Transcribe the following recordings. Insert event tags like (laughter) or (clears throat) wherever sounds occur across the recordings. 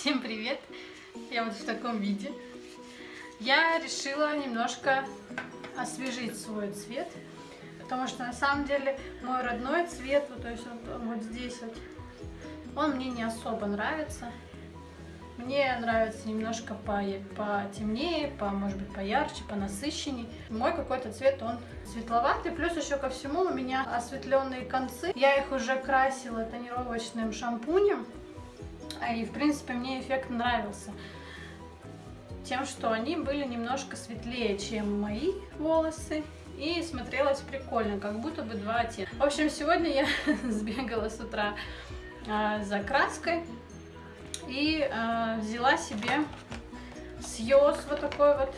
Всем привет! Я вот в таком виде. Я решила немножко освежить свой цвет, потому что на самом деле мой родной цвет, вот, то есть вот, вот здесь вот, он мне не особо нравится. Мне нравится немножко по, потемнее, по, может быть, поярче, по насыщенней. Мой какой-то цвет, он светловатый. Плюс еще ко всему у меня осветленные концы. Я их уже красила тонировочным шампунем. И, в принципе, мне эффект нравился. Тем, что они были немножко светлее, чем мои волосы. И смотрелось прикольно, как будто бы два оттенка. В общем, сегодня я (laughs) сбегала с утра э, за краской и э, взяла себе сьез вот такой вот.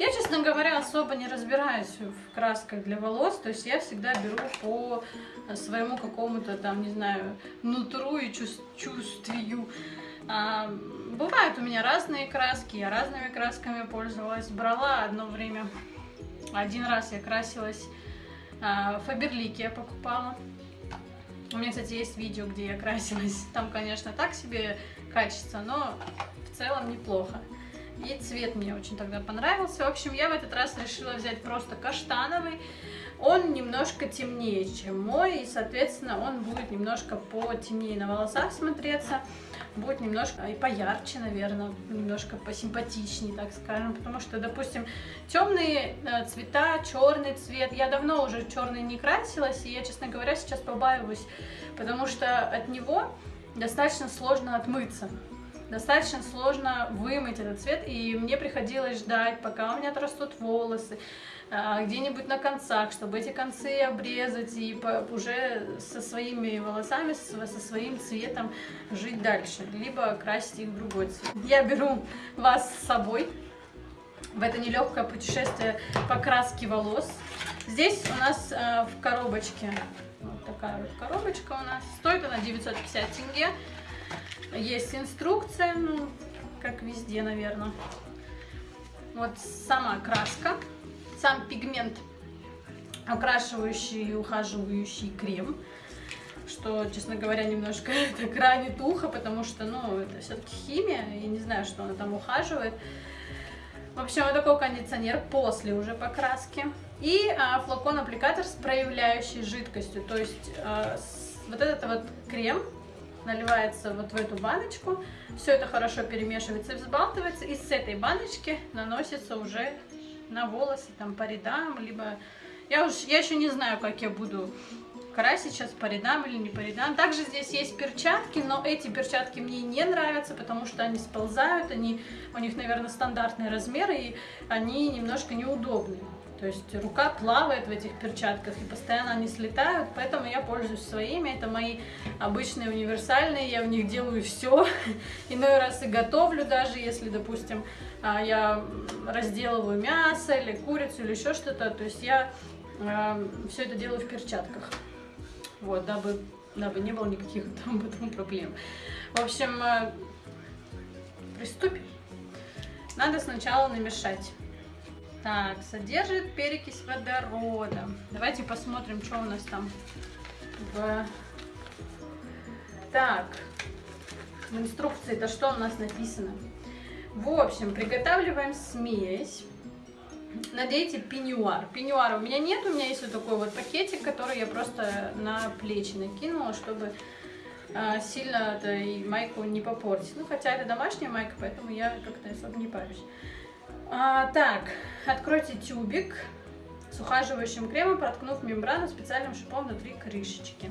Я, честно говоря, особо не разбираюсь в красках для волос, то есть я всегда беру по своему какому-то там, не знаю, нутру и чувствию. А, бывают у меня разные краски, я разными красками пользовалась. Брала одно время, один раз я красилась, а, Фаберлики я покупала. У меня, кстати, есть видео, где я красилась. Там, конечно, так себе качество, но в целом неплохо. И цвет мне очень тогда понравился. В общем, я в этот раз решила взять просто каштановый. Он немножко темнее, чем мой, и, соответственно, он будет немножко потемнее на волосах смотреться. Будет немножко и поярче, наверное, немножко посимпатичнее, так скажем. Потому что, допустим, темные э, цвета, черный цвет. Я давно уже черный не красилась, и я, честно говоря, сейчас побаиваюсь, потому что от него достаточно сложно отмыться достаточно сложно вымыть этот цвет, и мне приходилось ждать, пока у меня отрастут волосы, а, где-нибудь на концах, чтобы эти концы обрезать и уже со своими волосами, со своим цветом жить дальше, либо красить их в другой цвет. Я беру вас с собой в это нелегкое путешествие по краске волос. Здесь у нас а, в коробочке, вот такая вот коробочка у нас, стоит она 950 тенге. Есть инструкция, ну, как везде, наверное. Вот сама краска, сам пигмент, окрашивающий и ухаживающий крем. Что, честно говоря, немножко (laughs) так ранит ухо, потому что, ну, это все-таки химия, я не знаю, что она там ухаживает. В общем, вот такой кондиционер после уже покраски. И а, флакон-аппликатор с проявляющей жидкостью. То есть а, с, вот этот вот крем наливается вот в эту баночку, все это хорошо перемешивается и взбалтывается, и с этой баночки наносится уже на волосы, там по рядам, либо... Я, уж, я еще не знаю, как я буду красить сейчас по рядам или не по рядам. Также здесь есть перчатки, но эти перчатки мне не нравятся, потому что они сползают, они, у них, наверное, стандартные размеры, и они немножко неудобные. То есть рука плавает в этих перчатках и постоянно они слетают, поэтому я пользуюсь своими. Это мои обычные универсальные, я в них делаю все. (laughs) Иной раз и готовлю даже, если, допустим, а, я разделываю мясо или курицу или еще что-то. То есть я а, все это делаю в перчатках. Вот, дабы, дабы не было никаких (laughs) там потом проблем. В общем, а, приступим. Надо сначала намешать так, содержит перекись водорода. Давайте посмотрим, что у нас там в... Так, в инструкции-то что у нас написано? В общем, приготавливаем смесь. Надейте пеньюар. Пеньюара у меня нет, у меня есть вот такой вот пакетик, который я просто на плечи накинула, чтобы а, сильно это и майку не попортить. Ну, хотя это домашняя майка, поэтому я как-то особо не парюсь. А, так, откройте тюбик с ухаживающим кремом, проткнув мембрану специальным шипом внутри крышечки.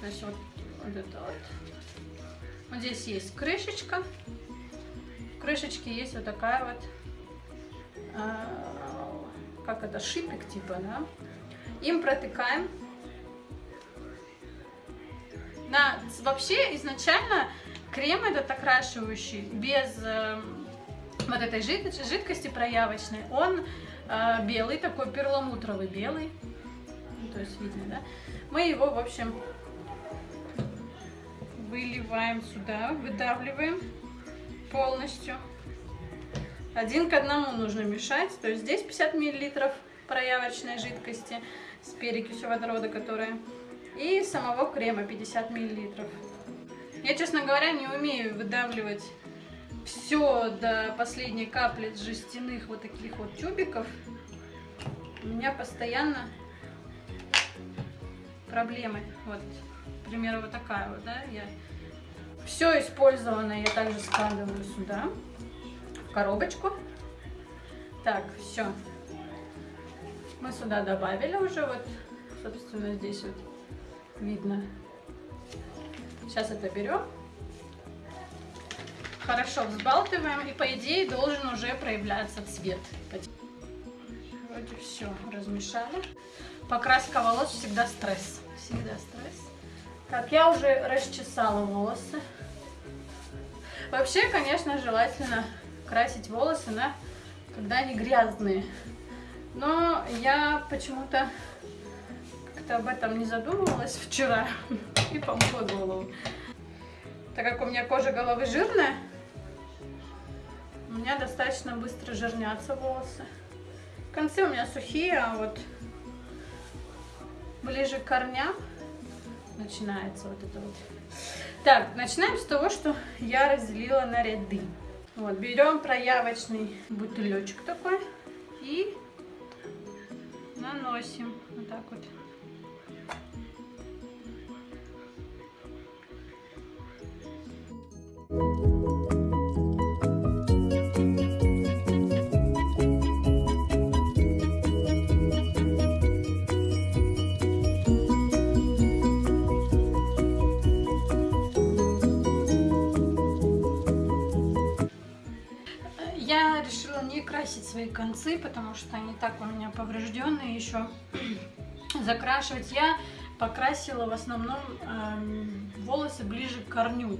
Значит, вот, вот это вот. Вот здесь есть крышечка. В крышечке есть вот такая вот, а, как это, шипик типа, да. Им протыкаем. На, вообще, изначально крем этот окрашивающий без... Вот этой жидкости проявочной, он э, белый, такой перламутровый белый, ну, то есть видно, да? Мы его, в общем, выливаем сюда, выдавливаем полностью. Один к одному нужно мешать, то есть здесь 50 миллилитров проявочной жидкости с перекисью водорода, которая, и самого крема 50 миллилитров. Я, честно говоря, не умею выдавливать все до последней капли жестяных вот таких вот тюбиков. У меня постоянно проблемы. Вот, к примеру, вот такая вот, да, я все использованное я также складываю сюда, в коробочку. Так, все. Мы сюда добавили уже, вот, собственно, здесь вот видно. Сейчас это берем. Хорошо взбалтываем, и по идее должен уже проявляться цвет. Вроде все размешали. Покраска волос всегда стресс. Всегда стресс. Так, я уже расчесала волосы. Вообще, конечно, желательно красить волосы, на, когда они грязные. Но я почему-то как-то об этом не задумывалась вчера (laughs) и помыла голову. Так как у меня кожа головы жирная, у меня достаточно быстро жирнятся волосы. Концы у меня сухие, а вот ближе к корням начинается вот это вот. Так, начинаем с того, что я разделила на ряды. Вот, берем проявочный бутылечек такой и наносим вот так вот. Красить свои концы, потому что они так у меня поврежденные еще. (clears throat) Закрашивать я покрасила в основном э, волосы ближе к корню.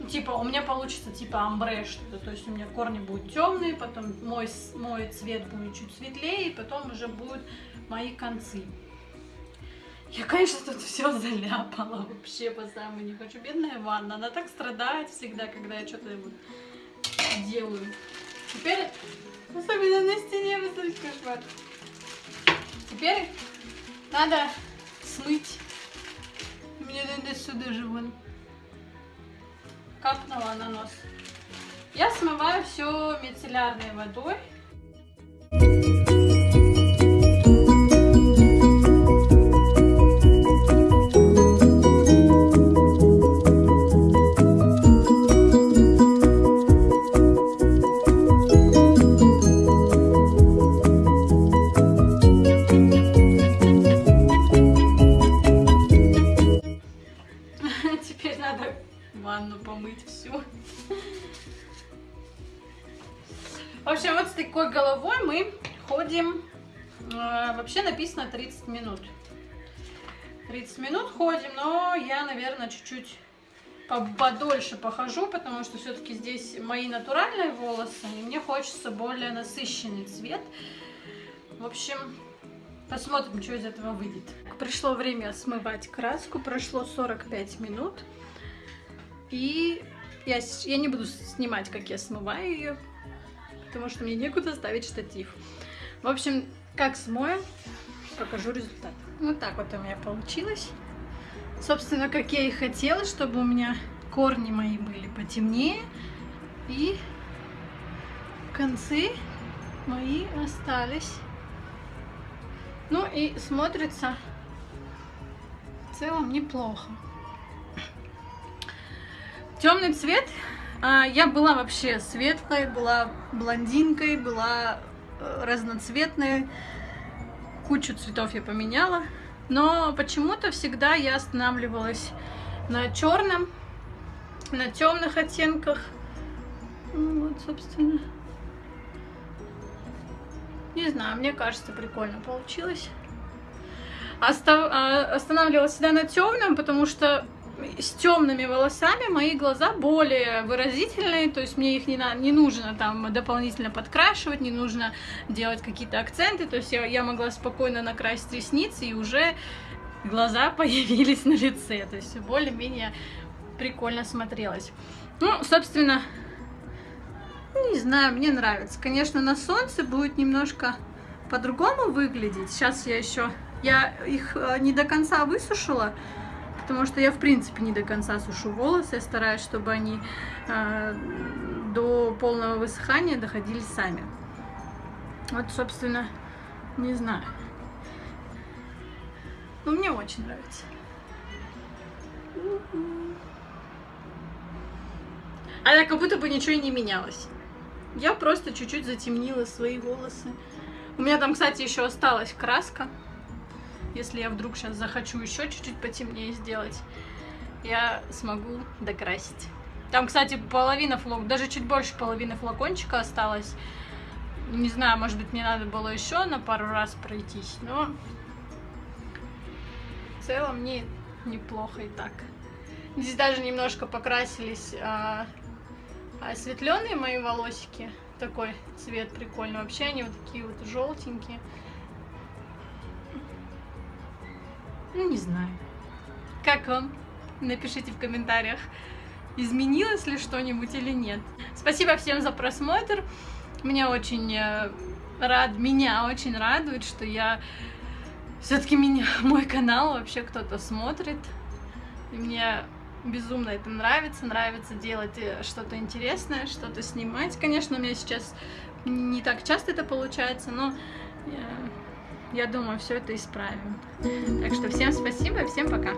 Ну, типа у меня получится типа амбре что-то, то есть у меня корни будут темные, потом мой, мой цвет будет чуть светлее, и потом уже будут мои концы. Я, конечно, тут все заляпала вообще по самому не хочу. Бедная ванна, она так страдает всегда, когда я что-то делаю. Теперь Особенно на стене высадить кошмар. Теперь надо смыть. Мне надо сюда же вон. Капнула на нос. Я смываю все мицеллярной водой. 30 минут. 30 минут ходим, но я, наверное, чуть-чуть подольше похожу, потому что все-таки здесь мои натуральные волосы, и мне хочется более насыщенный цвет. В общем, посмотрим, что из этого выйдет. Пришло время смывать краску, прошло 45 минут. И я, я не буду снимать, как я смываю ее, потому что мне некуда ставить штатив. В общем, как смою, покажу результат. Вот так вот у меня получилось. Собственно, как я и хотела, чтобы у меня корни мои были потемнее. И концы мои остались. Ну и смотрится в целом неплохо. Темный цвет а, я была вообще светлой, была блондинкой, была э, разноцветной. Кучу цветов я поменяла. Но почему-то всегда я останавливалась на черном, на темных оттенках. Ну, вот, собственно. Не знаю, мне кажется, прикольно получилось. Остав... А, останавливалась всегда на темном, потому что с темными волосами мои глаза более выразительные, то есть мне их не, на, не нужно там дополнительно подкрашивать, не нужно делать какие-то акценты, то есть я, я могла спокойно накрасить ресницы и уже глаза (laughs) появились на лице, то есть более-менее прикольно смотрелось. Ну, собственно, не знаю, мне нравится. Конечно, на солнце будет немножко по-другому выглядеть. Сейчас я еще, я их э, не до конца высушила, потому что я, в принципе, не до конца сушу волосы. Я стараюсь, чтобы они э, до полного высыхания доходили сами. Вот, собственно, не знаю. Но мне очень нравится. А как будто бы ничего и не менялось. Я просто чуть-чуть затемнила свои волосы. У меня там, кстати, еще осталась краска. Если я вдруг сейчас захочу еще чуть-чуть потемнее сделать, я смогу докрасить. Там, кстати, половина флок, даже чуть больше половины флакончика осталось. Не знаю, может быть, мне надо было еще на пару раз пройтись, но в целом мне неплохо и так. Здесь даже немножко покрасились а, осветленные мои волосики. Такой цвет прикольный. Вообще они вот такие вот желтенькие. Ну, не знаю. Как вам? Напишите в комментариях, изменилось ли что-нибудь или нет. Спасибо всем за просмотр. Меня очень э, рад, меня очень радует, что я все-таки меня, (laughs) мой канал вообще кто-то смотрит. И мне безумно это нравится, нравится делать э, что-то интересное, что-то снимать. Конечно, у меня сейчас не так часто это получается, но я, думаю, все это исправим. Так что всем спасибо всем пока.